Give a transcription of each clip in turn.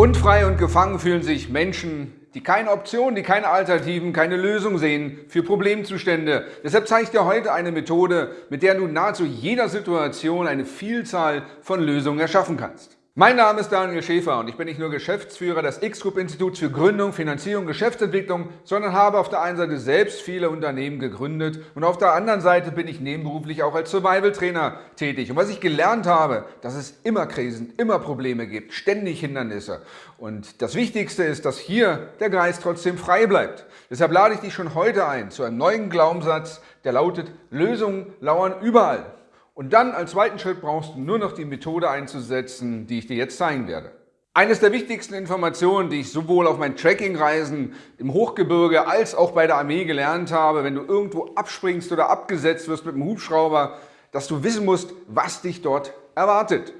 Unfrei und gefangen fühlen sich Menschen, die keine Optionen, die keine Alternativen, keine Lösung sehen für Problemzustände. Deshalb zeige ich dir heute eine Methode, mit der du nahezu jeder Situation eine Vielzahl von Lösungen erschaffen kannst. Mein Name ist Daniel Schäfer und ich bin nicht nur Geschäftsführer des X-Group-Instituts für Gründung, Finanzierung, Geschäftsentwicklung, sondern habe auf der einen Seite selbst viele Unternehmen gegründet und auf der anderen Seite bin ich nebenberuflich auch als Survival-Trainer tätig. Und was ich gelernt habe, dass es immer Krisen, immer Probleme gibt, ständig Hindernisse. Und das Wichtigste ist, dass hier der Geist trotzdem frei bleibt. Deshalb lade ich dich schon heute ein zu einem neuen Glaubenssatz, der lautet, Lösungen lauern überall. Und dann als zweiten Schritt brauchst du nur noch die Methode einzusetzen, die ich dir jetzt zeigen werde. Eines der wichtigsten Informationen, die ich sowohl auf meinen Trekkingreisen im Hochgebirge als auch bei der Armee gelernt habe, wenn du irgendwo abspringst oder abgesetzt wirst mit einem Hubschrauber, dass du wissen musst, was dich dort erwartet.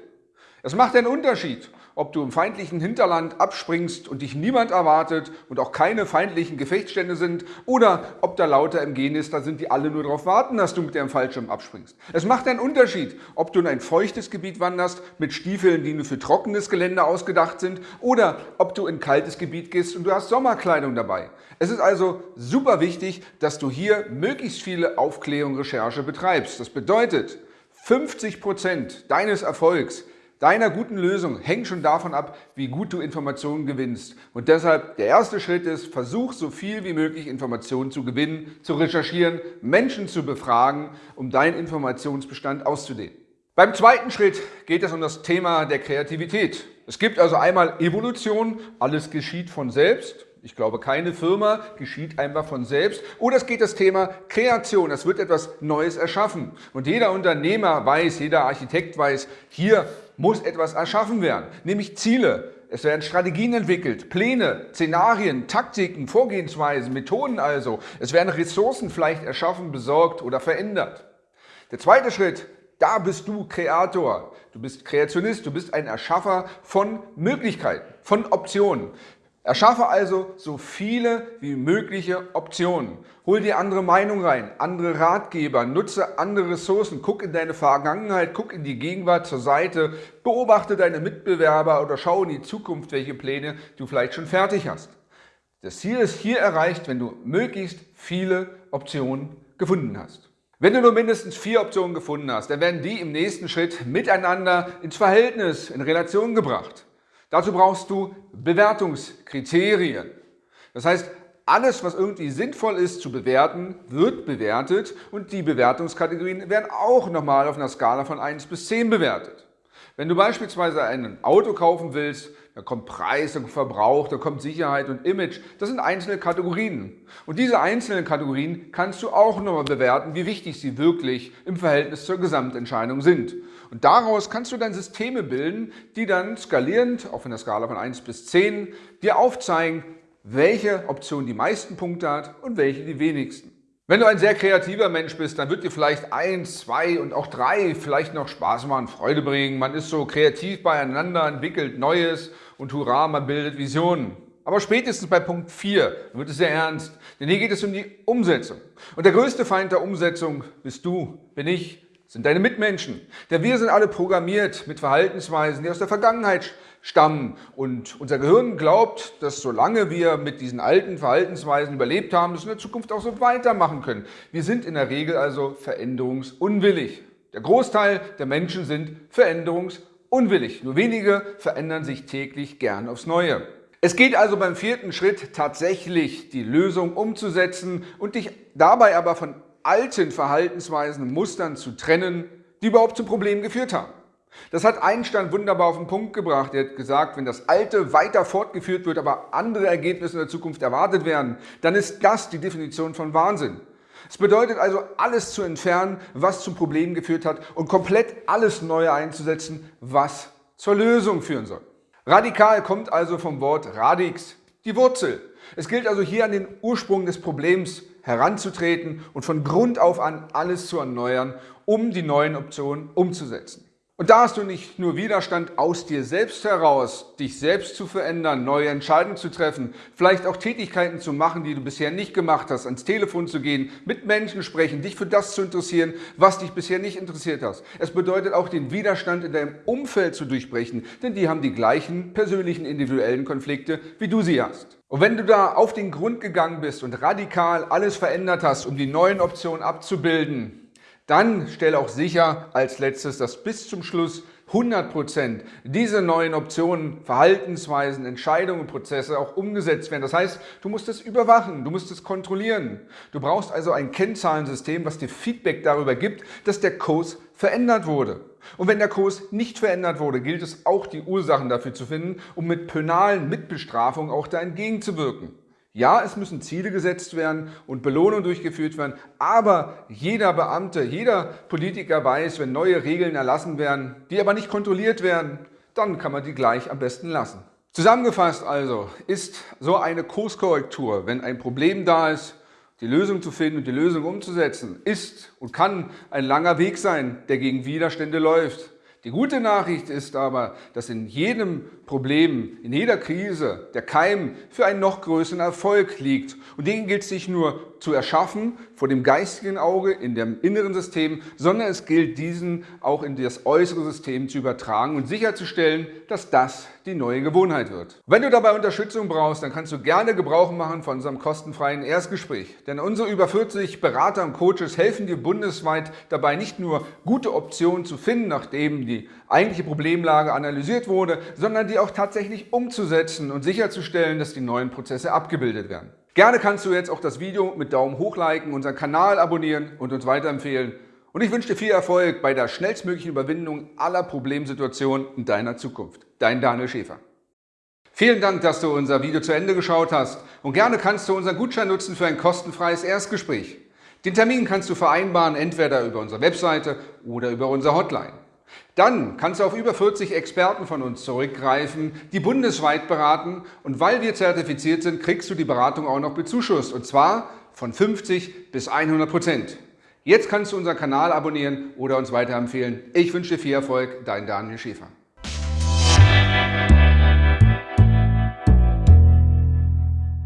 Es macht einen Unterschied, ob du im feindlichen Hinterland abspringst und dich niemand erwartet und auch keine feindlichen Gefechtsstände sind oder ob da lauter MG ist, da sind die alle nur darauf warten, dass du mit dem Fallschirm abspringst. Es macht einen Unterschied, ob du in ein feuchtes Gebiet wanderst mit Stiefeln, die nur für trockenes Gelände ausgedacht sind oder ob du in kaltes Gebiet gehst und du hast Sommerkleidung dabei. Es ist also super wichtig, dass du hier möglichst viele Aufklärung, Recherche betreibst. Das bedeutet, 50 Prozent deines Erfolgs deiner guten Lösung hängt schon davon ab, wie gut du Informationen gewinnst. Und deshalb der erste Schritt ist, versuch so viel wie möglich Informationen zu gewinnen, zu recherchieren, Menschen zu befragen, um deinen Informationsbestand auszudehnen. Beim zweiten Schritt geht es um das Thema der Kreativität. Es gibt also einmal Evolution, alles geschieht von selbst. Ich glaube, keine Firma geschieht einfach von selbst. Oder es geht das Thema Kreation. Es wird etwas Neues erschaffen. Und jeder Unternehmer weiß, jeder Architekt weiß, hier muss etwas erschaffen werden, nämlich Ziele. Es werden Strategien entwickelt, Pläne, Szenarien, Taktiken, Vorgehensweisen, Methoden also. Es werden Ressourcen vielleicht erschaffen, besorgt oder verändert. Der zweite Schritt, da bist du Kreator. Du bist Kreationist, du bist ein Erschaffer von Möglichkeiten, von Optionen. Erschaffe also so viele wie mögliche Optionen. Hol dir andere Meinungen rein, andere Ratgeber, nutze andere Ressourcen, guck in deine Vergangenheit, guck in die Gegenwart zur Seite, beobachte deine Mitbewerber oder schau in die Zukunft, welche Pläne du vielleicht schon fertig hast. Das Ziel ist hier erreicht, wenn du möglichst viele Optionen gefunden hast. Wenn du nur mindestens vier Optionen gefunden hast, dann werden die im nächsten Schritt miteinander ins Verhältnis, in Relation gebracht. Dazu brauchst du Bewertungskriterien. Das heißt, alles, was irgendwie sinnvoll ist zu bewerten, wird bewertet und die Bewertungskategorien werden auch nochmal auf einer Skala von 1 bis 10 bewertet. Wenn du beispielsweise ein Auto kaufen willst, da kommt Preis, da kommt Verbrauch, da kommt Sicherheit und Image. Das sind einzelne Kategorien. Und diese einzelnen Kategorien kannst du auch nochmal bewerten, wie wichtig sie wirklich im Verhältnis zur Gesamtentscheidung sind. Und daraus kannst du dann Systeme bilden, die dann skalierend, auf einer Skala von 1 bis 10, dir aufzeigen, welche Option die meisten Punkte hat und welche die wenigsten. Wenn du ein sehr kreativer Mensch bist, dann wird dir vielleicht eins, zwei und auch drei vielleicht noch Spaß machen, Freude bringen. Man ist so kreativ beieinander, entwickelt Neues und hurra, man bildet Visionen. Aber spätestens bei Punkt 4 wird es sehr ernst, denn hier geht es um die Umsetzung. Und der größte Feind der Umsetzung bist du, bin ich, sind deine Mitmenschen. Denn wir sind alle programmiert mit Verhaltensweisen, die aus der Vergangenheit stammen. Und unser Gehirn glaubt, dass solange wir mit diesen alten Verhaltensweisen überlebt haben, dass wir in der Zukunft auch so weitermachen können. Wir sind in der Regel also veränderungsunwillig. Der Großteil der Menschen sind veränderungsunwillig. Nur wenige verändern sich täglich gern aufs Neue. Es geht also beim vierten Schritt tatsächlich, die Lösung umzusetzen und dich dabei aber von alten Verhaltensweisen und Mustern zu trennen, die überhaupt zu Problemen geführt haben. Das hat Einstein wunderbar auf den Punkt gebracht. Er hat gesagt, wenn das Alte weiter fortgeführt wird, aber andere Ergebnisse in der Zukunft erwartet werden, dann ist das die Definition von Wahnsinn. Es bedeutet also, alles zu entfernen, was zu Problemen geführt hat und komplett alles Neue einzusetzen, was zur Lösung führen soll. Radikal kommt also vom Wort radix, die Wurzel. Es gilt also hier an den Ursprung des Problems heranzutreten und von Grund auf an alles zu erneuern, um die neuen Optionen umzusetzen. Und da hast du nicht nur Widerstand aus dir selbst heraus, dich selbst zu verändern, neue Entscheidungen zu treffen, vielleicht auch Tätigkeiten zu machen, die du bisher nicht gemacht hast, ans Telefon zu gehen, mit Menschen sprechen, dich für das zu interessieren, was dich bisher nicht interessiert hast. Es bedeutet auch den Widerstand in deinem Umfeld zu durchbrechen, denn die haben die gleichen persönlichen individuellen Konflikte, wie du sie hast. Und wenn du da auf den Grund gegangen bist und radikal alles verändert hast, um die neuen Optionen abzubilden, dann stell auch sicher als letztes, dass bis zum Schluss 100% diese neuen Optionen, Verhaltensweisen, Entscheidungen, Prozesse auch umgesetzt werden. Das heißt, du musst es überwachen, du musst es kontrollieren. Du brauchst also ein Kennzahlensystem, was dir Feedback darüber gibt, dass der Kurs verändert wurde. Und wenn der Kurs nicht verändert wurde, gilt es auch, die Ursachen dafür zu finden, um mit penalen Mitbestrafungen auch da entgegenzuwirken. Ja, es müssen Ziele gesetzt werden und Belohnungen durchgeführt werden, aber jeder Beamte, jeder Politiker weiß, wenn neue Regeln erlassen werden, die aber nicht kontrolliert werden, dann kann man die gleich am besten lassen. Zusammengefasst also ist so eine Kurskorrektur, wenn ein Problem da ist, die Lösung zu finden und die Lösung umzusetzen, ist und kann ein langer Weg sein, der gegen Widerstände läuft. Die gute Nachricht ist aber, dass in jedem Problem, in jeder Krise der Keim für einen noch größeren Erfolg liegt. Und den gilt es nicht nur zu erschaffen vor dem geistigen Auge, in dem inneren System, sondern es gilt diesen auch in das äußere System zu übertragen und sicherzustellen, dass das die neue Gewohnheit wird. Wenn du dabei Unterstützung brauchst, dann kannst du gerne Gebrauch machen von unserem kostenfreien Erstgespräch. Denn unsere über 40 Berater und Coaches helfen dir bundesweit dabei, nicht nur gute Optionen zu finden, nachdem die eigentliche Problemlage analysiert wurde, sondern die auch tatsächlich umzusetzen und sicherzustellen, dass die neuen Prozesse abgebildet werden. Gerne kannst du jetzt auch das Video mit Daumen hoch liken, unseren Kanal abonnieren und uns weiterempfehlen. Und ich wünsche dir viel Erfolg bei der schnellstmöglichen Überwindung aller Problemsituationen in deiner Zukunft. Dein Daniel Schäfer. Vielen Dank, dass du unser Video zu Ende geschaut hast und gerne kannst du unseren Gutschein nutzen für ein kostenfreies Erstgespräch. Den Termin kannst du vereinbaren, entweder über unsere Webseite oder über unsere Hotline. Dann kannst du auf über 40 Experten von uns zurückgreifen, die bundesweit beraten und weil wir zertifiziert sind, kriegst du die Beratung auch noch bezuschusst und zwar von 50 bis 100 Prozent. Jetzt kannst du unseren Kanal abonnieren oder uns weiterempfehlen. Ich wünsche dir viel Erfolg, dein Daniel Schäfer.